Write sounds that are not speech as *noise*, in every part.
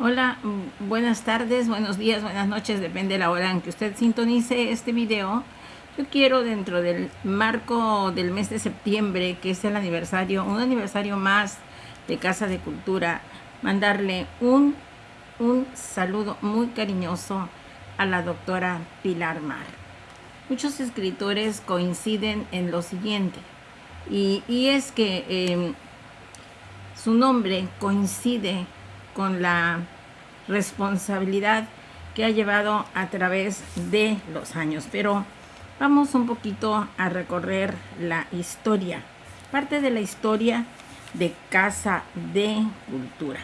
Hola, mm, buenas tardes, buenos días, buenas noches, depende de la hora en que usted sintonice este video. Yo quiero dentro del marco del mes de septiembre, que es el aniversario, un aniversario más de Casa de Cultura, mandarle un, un saludo muy cariñoso a la doctora Pilar Mar. Muchos escritores coinciden en lo siguiente, y, es que em, su nombre coincide con la responsabilidad que ha llevado a través de los años. Pero vamos un poquito a recorrer la historia, parte de la historia de Casa de Cultura.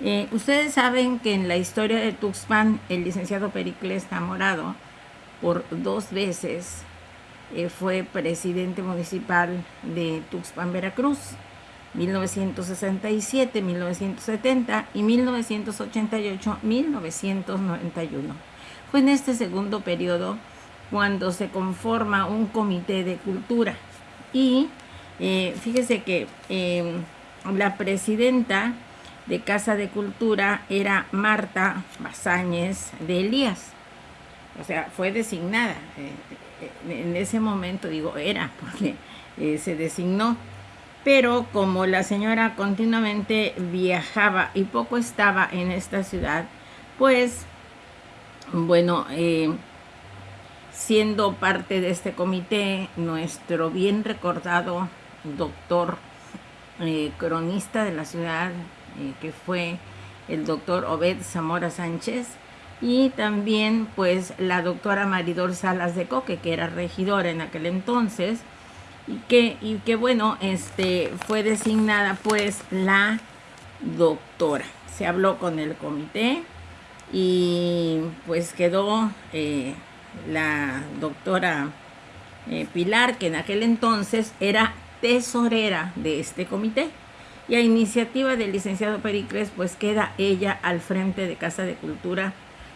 Eh, ustedes saben que en la historia de Tuxpan, el licenciado Pericles Zamorado, por dos veces, eh, fue presidente municipal de Tuxpan, Veracruz. 1967, 1970 y 1988-1991. Fue en este segundo periodo cuando se conforma un comité de cultura y eh, fíjese que em, la presidenta de Casa de Cultura era Marta Bazáñez de Elías. O sea, fue designada. Eh, eh, en ese momento, digo, era, porque se designó pero como la señora continuamente viajaba y poco estaba en esta ciudad, pues, bueno, eh, siendo parte de este comité, nuestro bien recordado doctor eh, cronista de la ciudad, eh, que fue el doctor Obed Zamora Sánchez, y también pues la doctora Maridor Salas de Coque, que era regidora en aquel entonces, y que, y que bueno, este, fue designada pues la doctora. Se habló con el comité y pues quedó eh, la doctora eh, Pilar, que en aquel entonces era tesorera de este comité. Y a iniciativa del licenciado Pericles, pues queda ella al frente de Casa de Cultura.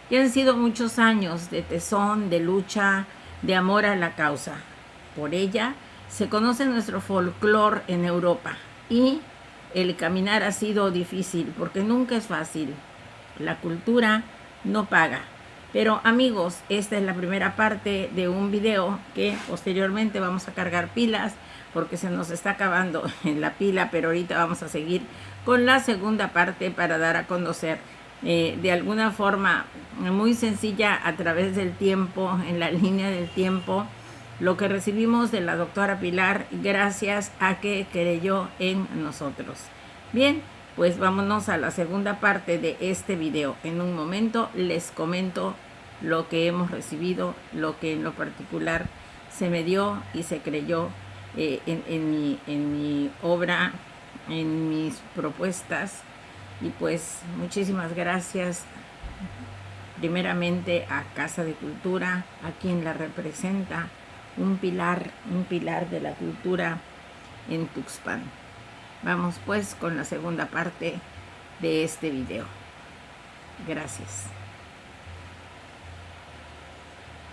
Y han sido muchos años de tesón, de lucha, de amor a la causa. Por ella se conoce nuestro folclore en Europa y el caminar ha sido difícil porque nunca es fácil. La cultura no paga. Pero amigos, esta es la primera parte de un video que posteriormente vamos a cargar pilas porque se nos está acabando *laughs* en la pila, pero ahorita vamos a seguir con la segunda parte para dar a conocer eh, de alguna forma muy sencilla a través del tiempo, en la línea del tiempo, lo que recibimos de la doctora Pilar gracias a que creyó en nosotros. Bien, pues vámonos a la segunda parte de este video. En un momento les comento lo que hemos recibido, lo que en lo particular se me dio y se creyó eh, en, mi, en mi obra, en mis propuestas. Y pues muchísimas gracias primeramente a Casa de Cultura, a quien la representa, un pilar, un pilar de la cultura en Tuxpan. Vamos pues con la segunda parte de este video. Gracias.